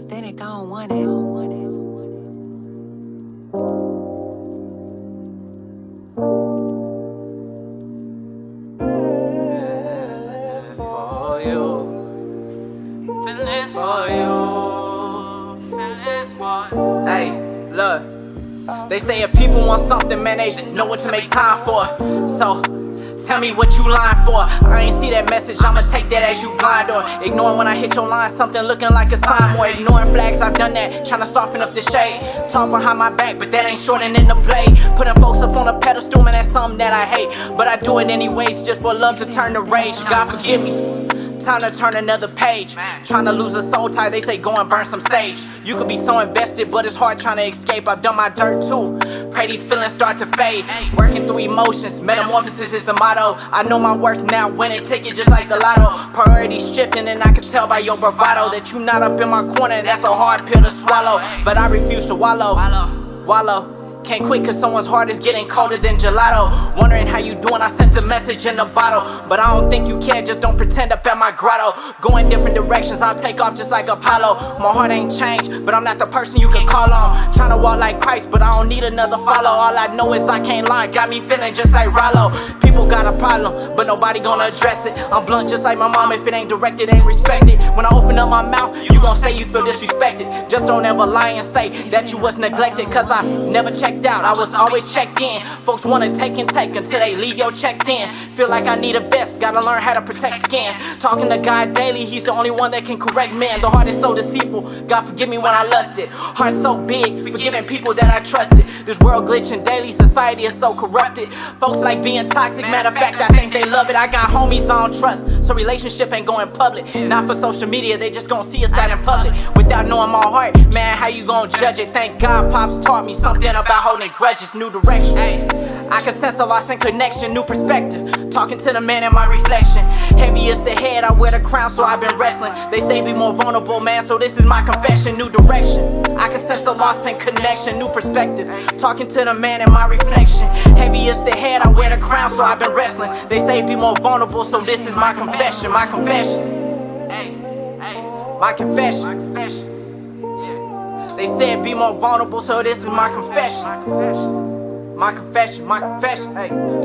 authentic, I don't want it. for you. For you. Hey, look. They say if people want something, man, they know what to make time for. So, tell me what you lying for. I ain't see that message, I'ma take that as you blind or ignoring when I hit your line, something looking like a sign. More ignoring flags, I've done that, trying to soften up the shade. Talk behind my back, but that ain't shortening the blade. Putting folks up on a pedestal, man, that's something that I hate. But I do it anyways, just for love to turn to rage. God forgive me. Time to turn another page. Trying to lose a soul tie, they say go and burn some sage. You could be so invested, but it's hard trying to escape. I've done my dirt too. Pray these feelings start to fade. Working through emotions, metamorphosis is the motto. I know my worth now, winning ticket just like the lotto. Priorities shifting, and I can tell by your bravado that you not up in my corner. That's a hard pill to swallow, but I refuse to wallow. Wallow. Can't quit cause someone's heart is getting colder than gelato. Wondering how you doing, I sent a message in a bottle. But I don't think you care, just don't pretend up at my grotto. Going different directions, I'll take off just like Apollo. My heart ain't changed, but I'm not the person you can call on. Trying to walk like Christ, but I don't need another follow. All I know is I can't lie, got me feeling just like Rollo People got a problem, but nobody gonna address it. I'm blunt just like my mom, if it ain't directed, ain't respected. When I open up my mouth, you gon' say you feel disrespected Just don't ever lie and say that you was neglected Cause I never checked out, I was always checked in. Folks wanna take and take until they leave your checked in. Feel like I need a vest, gotta learn how to protect skin. Talking to God daily, he's the only one that can correct man. The heart is so deceitful, God forgive me when I lust it. Heart so big, forgiving people that I trusted. This world glitching daily, society is so corrupted. Folks like being toxic, matter of fact, I think they love it. I got homies I don't trust, so relationship ain't going public. Not for social media, they just gon' see us out in public. Without knowing my heart, man, how you gon' judge it? Thank God Pops taught me something about holding grudges, new direction. I can sense a loss in connection, new perspective. Talking to the man in my reflection. Heavy is the head, I wear the crown, so I've been wrestling. They say be more vulnerable, man, so this is my confession, new direction. I can sense a loss in connection, new perspective. Talking to the man in my reflection. Heavy is the head, I wear the crown, so I've been wrestling. They say be more vulnerable, so this is my confession, my confession. My confession. They said be more vulnerable, so this is my confession. My confession, my confession, hey.